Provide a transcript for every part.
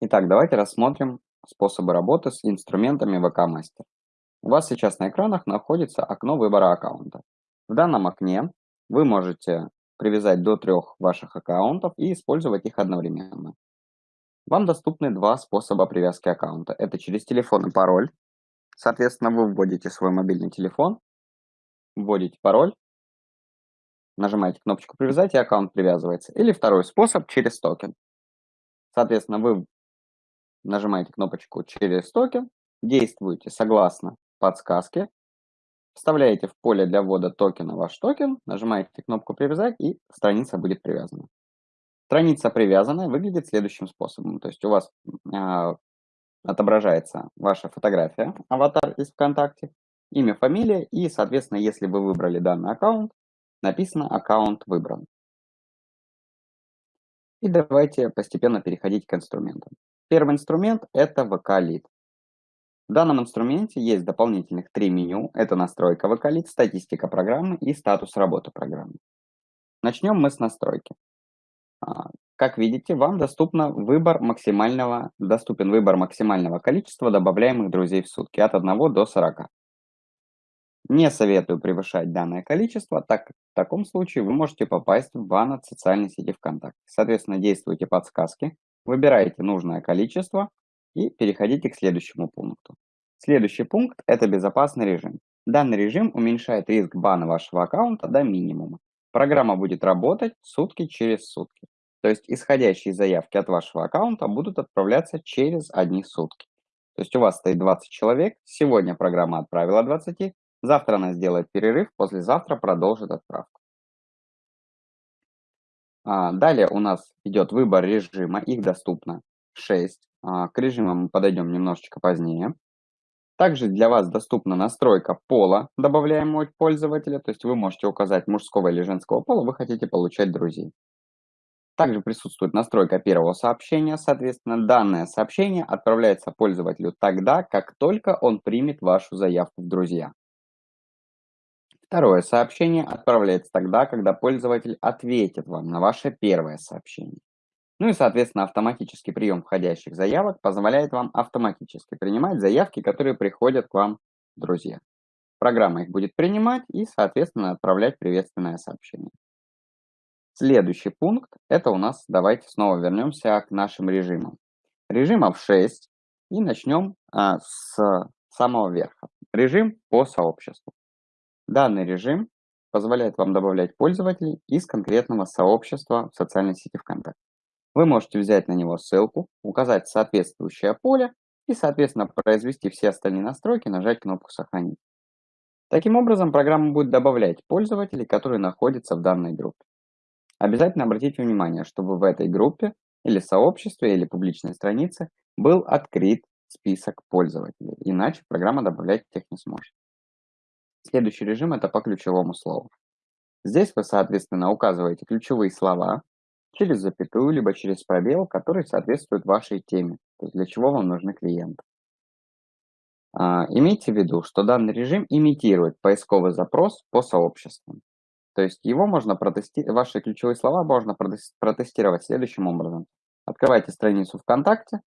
Итак, давайте рассмотрим способы работы с инструментами VK Master. У вас сейчас на экранах находится окно выбора аккаунта. В данном окне вы можете привязать до трех ваших аккаунтов и использовать их одновременно. Вам доступны два способа привязки аккаунта. Это через телефон и пароль. Соответственно, вы вводите свой мобильный телефон, вводите пароль, нажимаете кнопочку «Привязать» и аккаунт привязывается. Или второй способ через токен. Соответственно, вы нажимаете кнопочку «Через токен», действуете согласно подсказке, вставляете в поле для ввода токена ваш токен, нажимаете кнопку «Привязать» и страница будет привязана. Страница привязанная выглядит следующим способом. То есть у вас э, отображается ваша фотография, аватар из ВКонтакте, имя, фамилия и, соответственно, если вы выбрали данный аккаунт, написано «Аккаунт выбран». И давайте постепенно переходить к инструментам. Первый инструмент – это Lead. В данном инструменте есть дополнительных три меню. Это настройка Lead, статистика программы и статус работы программы. Начнем мы с настройки. А, как видите, вам доступно выбор максимального, доступен выбор максимального количества добавляемых друзей в сутки от 1 до 40. Не советую превышать данное количество, так как в таком случае вы можете попасть в бан от социальной сети ВКонтакте. Соответственно, действуйте подсказки, выбираете нужное количество и переходите к следующему пункту. Следующий пункт – это безопасный режим. Данный режим уменьшает риск бана вашего аккаунта до минимума. Программа будет работать сутки через сутки. То есть исходящие заявки от вашего аккаунта будут отправляться через одни сутки. То есть у вас стоит 20 человек, сегодня программа отправила 20, завтра она сделает перерыв, послезавтра продолжит отправку. А, далее у нас идет выбор режима, их доступно 6. А, к режимам мы подойдем немножечко позднее. Также для вас доступна настройка пола добавляемого пользователя, то есть вы можете указать мужского или женского пола, вы хотите получать друзей. Также присутствует настройка первого сообщения, соответственно, данное сообщение отправляется пользователю тогда, как только он примет вашу заявку в друзья. Второе сообщение отправляется тогда, когда пользователь ответит вам на ваше первое сообщение. Ну и, соответственно, автоматический прием входящих заявок позволяет вам автоматически принимать заявки, которые приходят к вам друзья. Программа их будет принимать и, соответственно, отправлять приветственное сообщение. Следующий пункт – это у нас, давайте снова вернемся к нашим режимам. Режимов 6 и начнем а, с самого верха. Режим по сообществу. Данный режим позволяет вам добавлять пользователей из конкретного сообщества в социальной сети ВКонтакте. Вы можете взять на него ссылку, указать соответствующее поле и, соответственно, произвести все остальные настройки, нажать кнопку «Сохранить». Таким образом, программа будет добавлять пользователей, которые находятся в данной группе. Обязательно обратите внимание, чтобы в этой группе или сообществе, или публичной странице был открыт список пользователей, иначе программа добавлять их не сможет. Следующий режим – это по ключевому слову. Здесь вы, соответственно, указываете ключевые слова, через запятую, либо через пробел, который соответствует вашей теме, то есть для чего вам нужны клиенты. А, имейте в виду, что данный режим имитирует поисковый запрос по сообществам. То есть его можно протестировать, ваши ключевые слова можно протестировать следующим образом. Открываете страницу ВКонтакте,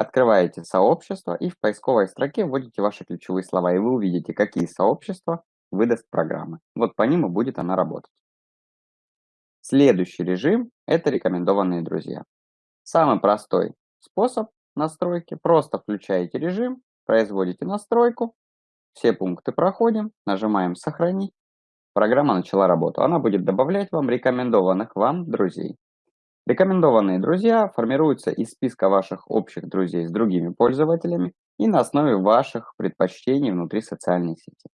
открываете сообщество и в поисковой строке вводите ваши ключевые слова, и вы увидите, какие сообщества выдаст программа. Вот по ним и будет она работать. Следующий режим – это рекомендованные друзья. Самый простой способ настройки – просто включаете режим, производите настройку, все пункты проходим, нажимаем «Сохранить». Программа начала работу. Она будет добавлять вам рекомендованных вам друзей. Рекомендованные друзья формируются из списка ваших общих друзей с другими пользователями и на основе ваших предпочтений внутри социальной сети.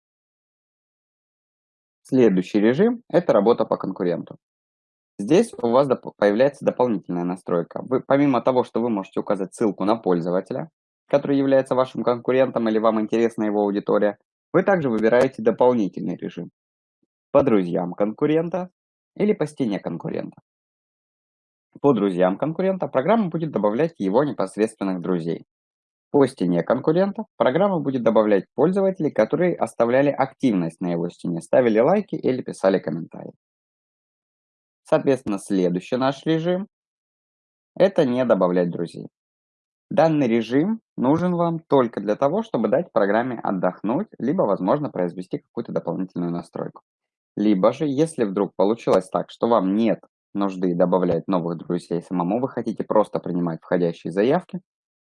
Следующий режим – это работа по конкуренту. Здесь у вас появляется дополнительная настройка. Вы, помимо того, что вы можете указать ссылку на пользователя, который является вашим конкурентом или вам интересна его аудитория, вы также выбираете дополнительный режим по друзьям конкурента или по стене конкурента. По друзьям конкурента программа будет добавлять его непосредственных друзей. По стене конкурента программа будет добавлять пользователей, которые оставляли активность на его стене, ставили лайки или писали комментарии. Соответственно, следующий наш режим – это не добавлять друзей. Данный режим нужен вам только для того, чтобы дать программе отдохнуть, либо, возможно, произвести какую-то дополнительную настройку. Либо же, если вдруг получилось так, что вам нет нужды добавлять новых друзей самому, вы хотите просто принимать входящие заявки,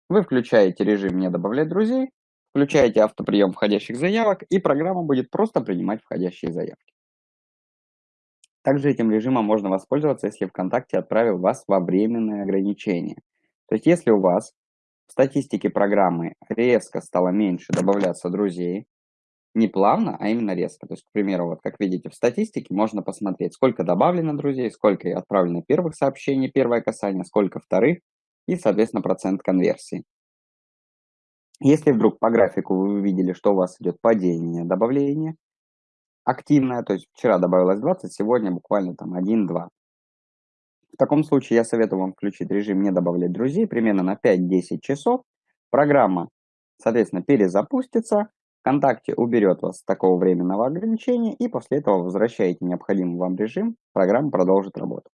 вы включаете режим «Не добавлять друзей», включаете автоприем входящих заявок, и программа будет просто принимать входящие заявки. Также этим режимом можно воспользоваться, если ВКонтакте отправил вас во временное ограничение. То есть, если у вас в статистике программы резко стало меньше добавляться друзей, не плавно, а именно резко. То есть, к примеру, вот как видите в статистике, можно посмотреть, сколько добавлено друзей, сколько отправлено первых сообщений, первое касание, сколько вторых, и, соответственно, процент конверсии. Если вдруг по графику вы увидели, что у вас идет падение добавления, активное, то есть вчера добавилось 20, сегодня буквально там 1-2. В таком случае я советую вам включить режим «Не добавлять друзей» примерно на 5-10 часов. Программа, соответственно, перезапустится, ВКонтакте уберет вас с такого временного ограничения, и после этого возвращаете необходимый вам режим, программа продолжит работу.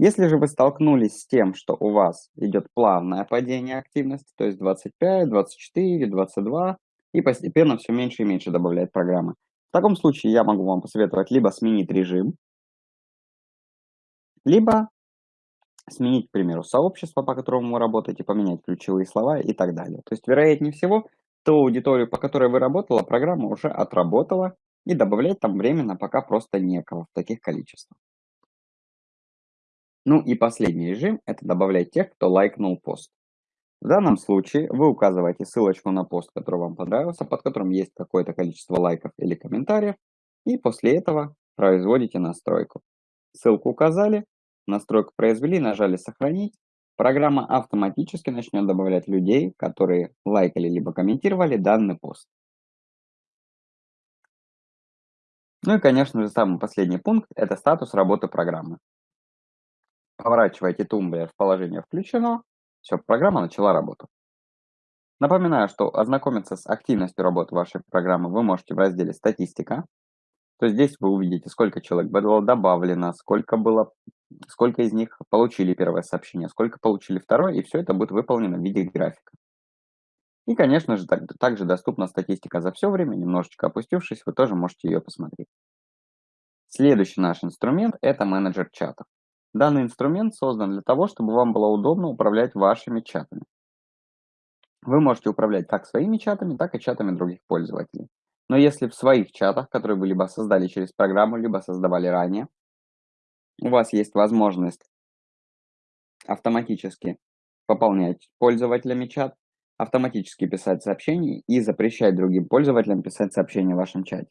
Если же вы столкнулись с тем, что у вас идет плавное падение активности, то есть 25, 24, 22, и постепенно все меньше и меньше добавляет программа, в таком случае я могу вам посоветовать либо сменить режим, либо сменить, к примеру, сообщество, по которому вы работаете, поменять ключевые слова и так далее. То есть, вероятнее всего, ту аудиторию, по которой вы работала, программа уже отработала, и добавлять там временно пока просто некого в таких количествах. Ну и последний режим – это добавлять тех, кто лайкнул пост. В данном случае вы указываете ссылочку на пост, который вам понравился, под которым есть какое-то количество лайков или комментариев, и после этого производите настройку. Ссылку указали, настройку произвели, нажали «Сохранить», программа автоматически начнет добавлять людей, которые лайкали либо комментировали данный пост. Ну и, конечно же, самый последний пункт – это статус работы программы. Поворачиваете тумблер в положение «Включено», все, программа начала работу. Напоминаю, что ознакомиться с активностью работы вашей программы вы можете в разделе «Статистика». То здесь вы увидите, сколько человек было добавлено, сколько, было, сколько из них получили первое сообщение, сколько получили второе, и все это будет выполнено в виде графика. И, конечно же, так, также доступна статистика за все время, немножечко опустившись, вы тоже можете ее посмотреть. Следующий наш инструмент – это менеджер чатов. Данный инструмент создан для того, чтобы вам было удобно управлять вашими чатами. Вы можете управлять как своими чатами, так и чатами других пользователей. Но если в своих чатах, которые вы либо создали через программу, либо создавали ранее, у вас есть возможность автоматически пополнять пользователями чат, автоматически писать сообщения и запрещать другим пользователям писать сообщения в вашем чате,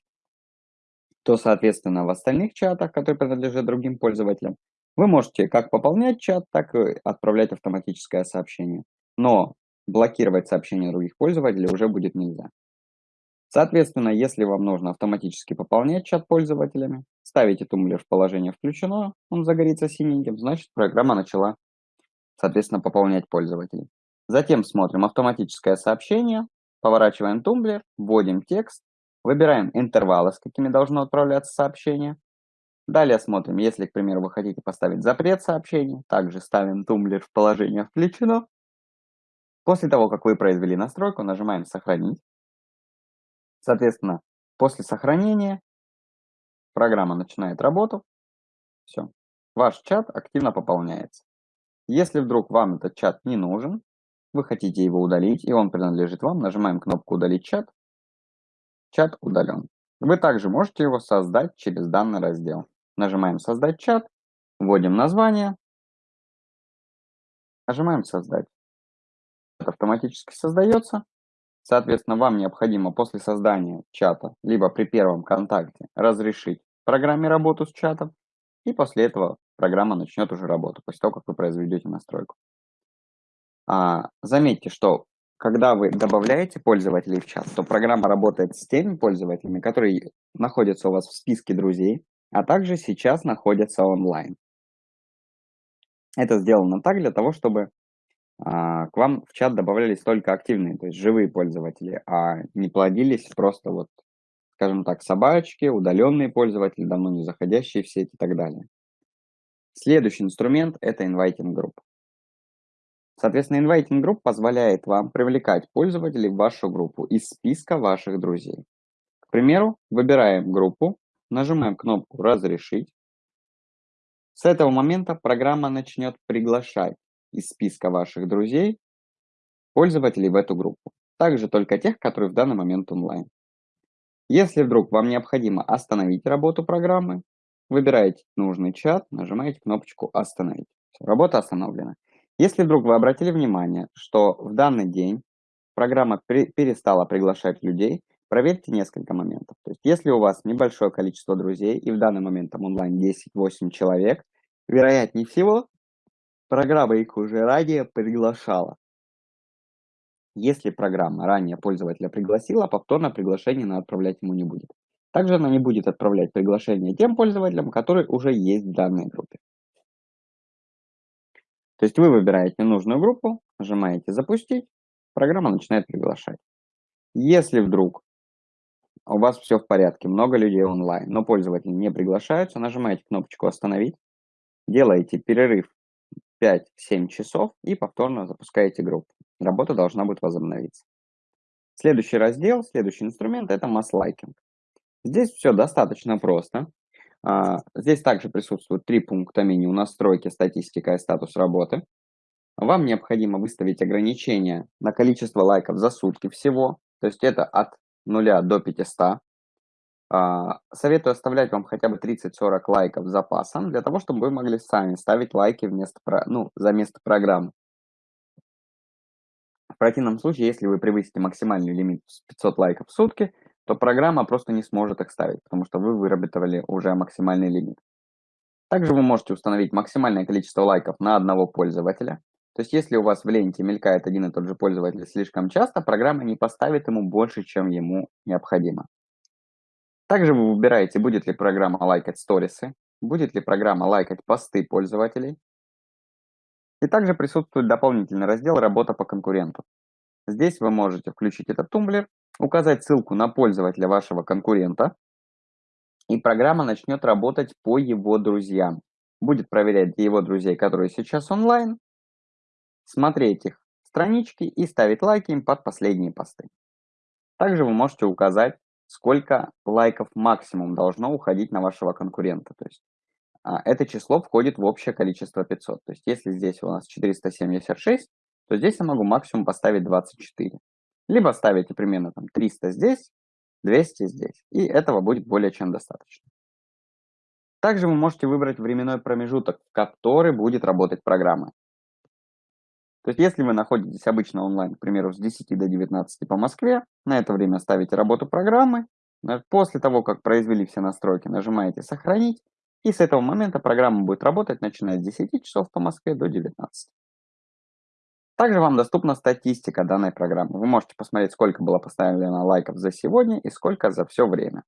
то, соответственно, в остальных чатах, которые принадлежат другим пользователям, вы можете как пополнять чат, так и отправлять автоматическое сообщение. Но блокировать сообщения других пользователей уже будет нельзя. Соответственно, если вам нужно автоматически пополнять чат пользователями, ставите тумблер в положение включено, он загорится синеньким, значит программа начала, соответственно, пополнять пользователей. Затем смотрим автоматическое сообщение, поворачиваем тумблер, вводим текст, выбираем интервалы, с какими должно отправляться сообщение, Далее смотрим, если, к примеру, вы хотите поставить запрет сообщения, также ставим тумблер в положение «Включено». После того, как вы произвели настройку, нажимаем «Сохранить». Соответственно, после сохранения программа начинает работу. Все. Ваш чат активно пополняется. Если вдруг вам этот чат не нужен, вы хотите его удалить, и он принадлежит вам, нажимаем кнопку «Удалить чат». Чат удален. Вы также можете его создать через данный раздел. Нажимаем «Создать чат», вводим название, нажимаем «Создать». Это автоматически создается. Соответственно, вам необходимо после создания чата, либо при первом контакте, разрешить программе работу с чатом, и после этого программа начнет уже работу, после того, как вы произведете настройку. А, заметьте, что когда вы добавляете пользователей в чат, то программа работает с теми пользователями, которые находятся у вас в списке друзей, а также сейчас находятся онлайн. Это сделано так для того, чтобы к вам в чат добавлялись только активные, то есть живые пользователи, а не плодились просто вот, скажем так, собачки, удаленные пользователи, давно не заходящие в сеть и так далее. Следующий инструмент – это Inviting Group. Соответственно, Inviting Group позволяет вам привлекать пользователей в вашу группу из списка ваших друзей. К примеру, выбираем группу, нажимаем кнопку «Разрешить». С этого момента программа начнет приглашать из списка ваших друзей пользователей в эту группу. Также только тех, которые в данный момент онлайн. Если вдруг вам необходимо остановить работу программы, выбираете нужный чат, нажимаете кнопочку «Остановить». Все, работа остановлена. Если вдруг вы обратили внимание, что в данный день программа перестала приглашать людей, проверьте несколько моментов. То есть, если у вас небольшое количество друзей, и в данный момент там онлайн 10-8 человек, вероятнее всего, программа их уже ранее приглашала. Если программа ранее пользователя пригласила, повторное приглашение она отправлять ему не будет. Также она не будет отправлять приглашение тем пользователям, которые уже есть в данной группе. То есть вы выбираете нужную группу, нажимаете «Запустить», программа начинает приглашать. Если вдруг у вас все в порядке, много людей онлайн, но пользователи не приглашаются, нажимаете кнопочку «Остановить», делаете перерыв 5-7 часов и повторно запускаете группу. Работа должна будет возобновиться. Следующий раздел, следующий инструмент – это масс-лайкинг. Здесь все достаточно просто. А, здесь также присутствуют три пункта меню «Настройки», «Статистика» и «Статус работы». Вам необходимо выставить ограничение на количество лайков за сутки всего, то есть это от 0 до 500. А, советую оставлять вам хотя бы 30-40 лайков запасом, для того, чтобы вы могли сами ставить лайки вместо, ну, за место программы. В противном случае, если вы превысите максимальный лимит 500 лайков в сутки, то программа просто не сможет их ставить, потому что вы выработали уже максимальный лимит. Также вы можете установить максимальное количество лайков на одного пользователя. То есть, если у вас в ленте мелькает один и тот же пользователь слишком часто, программа не поставит ему больше, чем ему необходимо. Также вы выбираете, будет ли программа лайкать сторисы, будет ли программа лайкать посты пользователей. И также присутствует дополнительный раздел «Работа по конкуренту». Здесь вы можете включить этот тумблер указать ссылку на пользователя вашего конкурента, и программа начнет работать по его друзьям. Будет проверять его друзей, которые сейчас онлайн, смотреть их странички и ставить лайки им под последние посты. Также вы можете указать, сколько лайков максимум должно уходить на вашего конкурента. То есть а, это число входит в общее количество 500. То есть если здесь у нас 476, то здесь я могу максимум поставить 24. Либо ставите примерно там 300 здесь, 200 здесь. И этого будет более чем достаточно. Также вы можете выбрать временной промежуток, в который будет работать программа. То есть, если вы находитесь обычно онлайн, к примеру, с 10 до 19 по Москве, на это время ставите работу программы. После того, как произвели все настройки, нажимаете «Сохранить». И с этого момента программа будет работать, начиная с 10 часов по Москве до 19. Также вам доступна статистика данной программы. Вы можете посмотреть, сколько было поставлено лайков за сегодня и сколько за все время.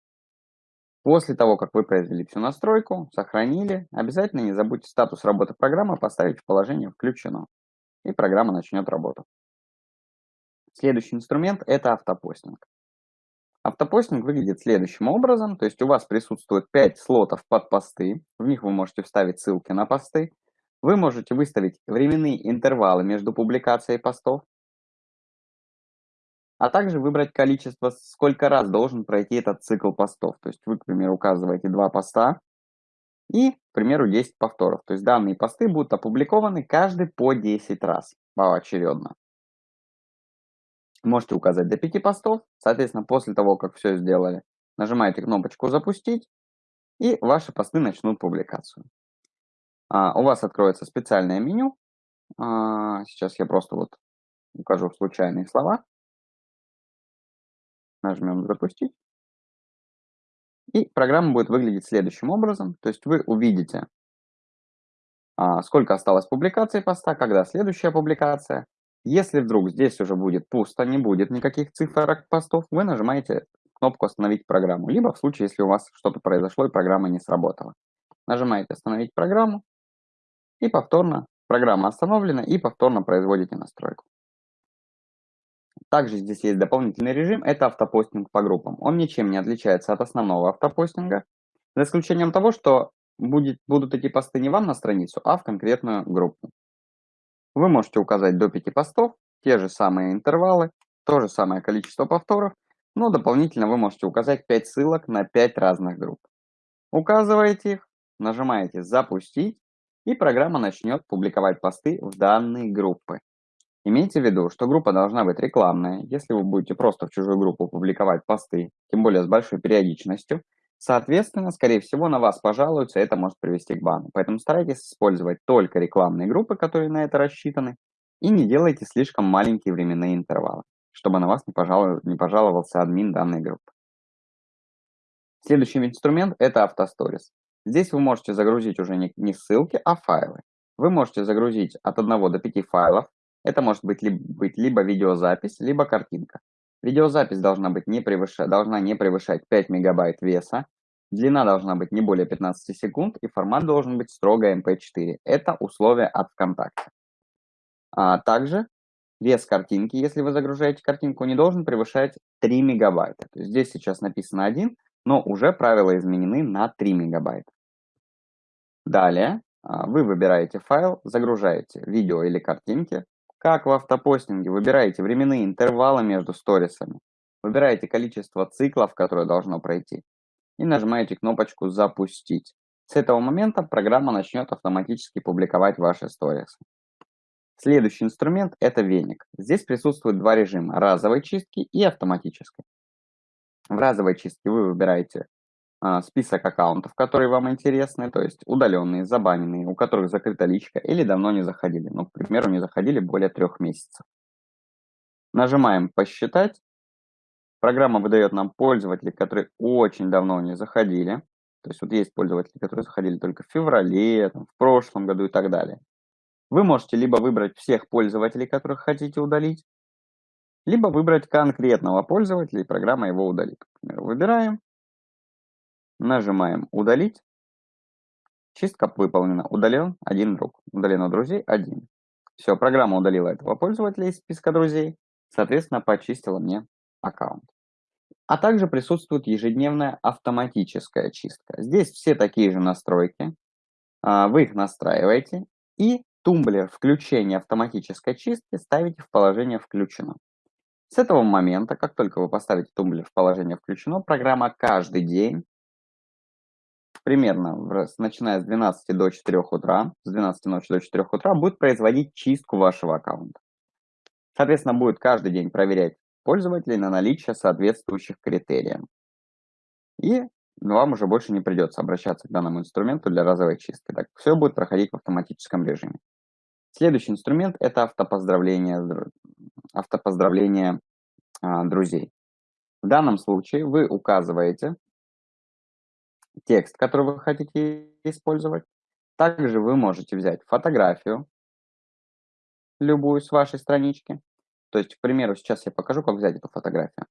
После того, как вы произвели всю настройку, сохранили, обязательно не забудьте статус работы программы поставить в положение «Включено», и программа начнет работу. Следующий инструмент – это автопостинг. Автопостинг выглядит следующим образом, то есть у вас присутствует 5 слотов под посты, в них вы можете вставить ссылки на посты, вы можете выставить временные интервалы между публикацией постов, а также выбрать количество, сколько раз должен пройти этот цикл постов. То есть вы, к примеру, указываете два поста и, к примеру, 10 повторов. То есть данные посты будут опубликованы каждый по 10 раз поочередно. Можете указать до 5 постов. Соответственно, после того, как все сделали, нажимаете кнопочку «Запустить», и ваши посты начнут публикацию. А, у вас откроется специальное меню. А, сейчас я просто вот укажу случайные слова. Нажмем «Запустить». И программа будет выглядеть следующим образом. То есть вы увидите, а, сколько осталось публикаций поста, когда следующая публикация. Если вдруг здесь уже будет пусто, не будет никаких цифр постов, вы нажимаете кнопку «Остановить программу». Либо в случае, если у вас что-то произошло и программа не сработала. Нажимаете «Остановить программу», и повторно программа остановлена и повторно производите настройку. Также здесь есть дополнительный режим, это автопостинг по группам. Он ничем не отличается от основного автопостинга, за исключением того, что будет, будут эти посты не вам на страницу, а в конкретную группу. Вы можете указать до 5 постов, те же самые интервалы, то же самое количество повторов, но дополнительно вы можете указать 5 ссылок на 5 разных групп. Указываете их, нажимаете «Запустить», и программа начнет публиковать посты в данные группы. Имейте в виду, что группа должна быть рекламная. Если вы будете просто в чужую группу публиковать посты, тем более с большой периодичностью, соответственно, скорее всего, на вас пожалуются, это может привести к бану. Поэтому старайтесь использовать только рекламные группы, которые на это рассчитаны, и не делайте слишком маленькие временные интервалы, чтобы на вас не, пожалуй, не пожаловался админ данной группы. Следующий инструмент – это автосторис. Здесь вы можете загрузить уже не, не ссылки, а файлы. Вы можете загрузить от 1 до 5 файлов, это может быть, либо, быть либо видеозапись, либо картинка. Видеозапись должна, быть не превышать, должна не превышать 5 мегабайт веса, длина должна быть не более 15 секунд и формат должен быть строго MP4. Это условия от ВКонтакте. А также вес картинки, если вы загружаете картинку, не должен превышать 3 мегабайта. То есть здесь сейчас написано 1, но уже правила изменены на 3 мегабайта. Далее а, вы выбираете файл, загружаете видео или картинки, как в автопостинге выбираете временные интервалы между сторисами, выбираете количество циклов, которое должно пройти, и нажимаете кнопочку «Запустить». С этого момента программа начнет автоматически публиковать ваши сторисы. Следующий инструмент – это веник. Здесь присутствуют два режима – разовой чистки и автоматической. В разовой чистке вы выбираете список аккаунтов, которые вам интересны, то есть удаленные, забаненные, у которых закрыта личка или давно не заходили, ну, к примеру, не заходили более трех месяцев. Нажимаем «Посчитать». Программа выдает нам пользователей, которые очень давно не заходили. То есть вот есть пользователи, которые заходили только в феврале, там, в прошлом году и так далее. Вы можете либо выбрать всех пользователей, которых хотите удалить, либо выбрать конкретного пользователя, и программа его удалит. Например, выбираем Нажимаем «Удалить». Чистка выполнена. Удален один друг. Удалено друзей один. Все, программа удалила этого пользователя из списка друзей. Соответственно, почистила мне аккаунт. А также присутствует ежедневная автоматическая чистка. Здесь все такие же настройки. А, вы их настраиваете и тумблер включения автоматической чистки ставите в положение «Включено». С этого момента, как только вы поставите тумблер в положение «Включено», программа каждый день примерно начиная с 12 до 4 утра, с 12 ночи до 4 утра, будет производить чистку вашего аккаунта. Соответственно, будет каждый день проверять пользователей на наличие соответствующих критериям. И вам уже больше не придется обращаться к данному инструменту для разовой чистки. Так, все будет проходить в автоматическом режиме. Следующий инструмент – это автопоздравление, автопоздравление а, друзей. В данном случае вы указываете текст, который вы хотите использовать. Также вы можете взять фотографию, любую с вашей странички. То есть, к примеру, сейчас я покажу, как взять эту фотографию.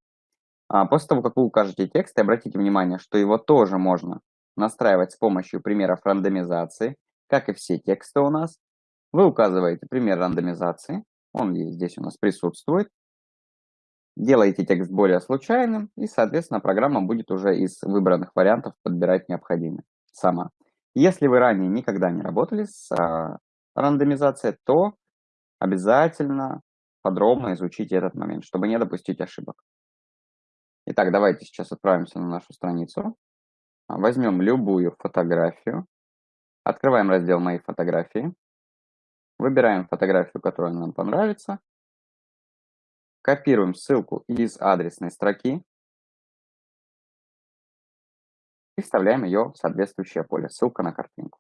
А после того, как вы укажете текст, обратите внимание, что его тоже можно настраивать с помощью примеров рандомизации, как и все тексты у нас. Вы указываете пример рандомизации, он здесь у нас присутствует. Делаете текст более случайным, и, соответственно, программа будет уже из выбранных вариантов подбирать необходимый сама. Если вы ранее никогда не работали с а, рандомизацией, то обязательно подробно изучите этот момент, чтобы не допустить ошибок. Итак, давайте сейчас отправимся на нашу страницу. Возьмем любую фотографию. Открываем раздел «Мои фотографии». Выбираем фотографию, которая нам понравится. Копируем ссылку из адресной строки и вставляем ее в соответствующее поле, ссылка на картинку.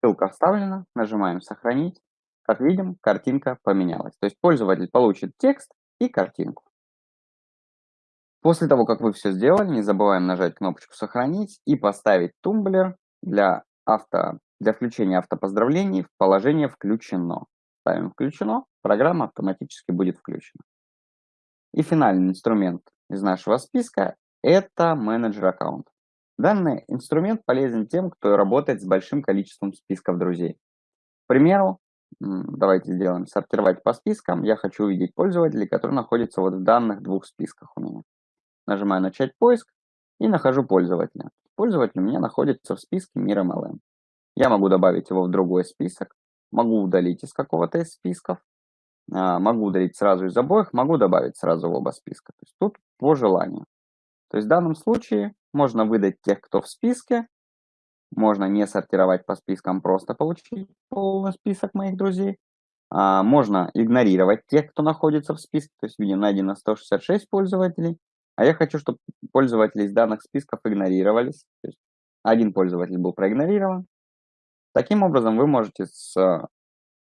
Ссылка вставлена, нажимаем «Сохранить». Как видим, картинка поменялась. То есть пользователь получит текст и картинку. После того, как вы все сделали, не забываем нажать кнопочку «Сохранить» и поставить тумблер для, авто, для включения автопоздравлений в положение «Включено». Ставим «Включено», программа автоматически будет включена. И финальный инструмент из нашего списка – это менеджер аккаунт. Данный инструмент полезен тем, кто работает с большим количеством списков друзей. К примеру, давайте сделаем сортировать по спискам. Я хочу увидеть пользователей, которые находятся вот в данных двух списках у меня. Нажимаю «Начать поиск» и нахожу пользователя. Пользователь у меня находится в списке Мир MLM. Я могу добавить его в другой список могу удалить из какого-то из списков, а, могу удалить сразу из обоих, могу добавить сразу в оба списка. То есть тут по желанию. То есть в данном случае можно выдать тех, кто в списке, можно не сортировать по спискам, просто получить полный список моих друзей. А, можно игнорировать тех, кто находится в списке, то есть видим найдено 166 пользователей, а я хочу, чтобы пользователи из данных списков игнорировались. То есть один пользователь был проигнорирован. Таким образом вы можете с,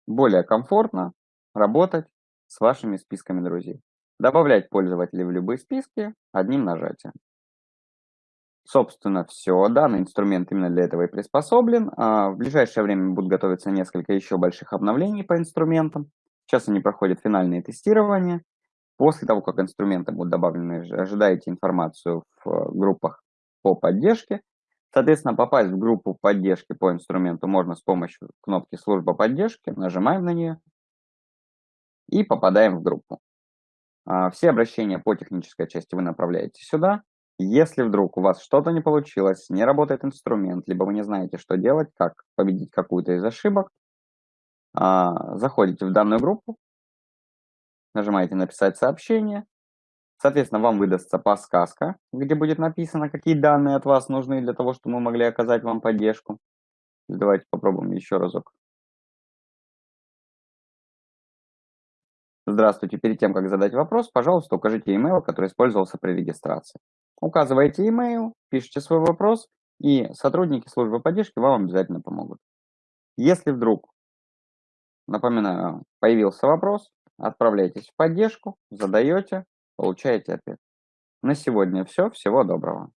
более комфортно работать с вашими списками друзей. Добавлять пользователей в любые списки одним нажатием. Собственно, все. Данный инструмент именно для этого и приспособлен. А в ближайшее время будут готовиться несколько еще больших обновлений по инструментам. Сейчас они проходят финальные тестирования. После того, как инструменты будут добавлены, ожидаете информацию в э, группах по поддержке. Соответственно, попасть в группу поддержки по инструменту можно с помощью кнопки «Служба поддержки». Нажимаем на нее и попадаем в группу. А, все обращения по технической части вы направляете сюда. Если вдруг у вас что-то не получилось, не работает инструмент, либо вы не знаете, что делать, как победить какую-то из ошибок, а, заходите в данную группу, нажимаете «Написать сообщение», Соответственно, вам выдастся подсказка, где будет написано, какие данные от вас нужны для того, чтобы мы могли оказать вам поддержку. Давайте попробуем еще разок. Здравствуйте. Перед тем, как задать вопрос, пожалуйста, укажите email, который использовался при регистрации. Указываете email, пишите свой вопрос, и сотрудники службы поддержки вам обязательно помогут. Если вдруг, напоминаю, появился вопрос, отправляйтесь в поддержку, задаете, получаете ответ. На сегодня все. Всего доброго.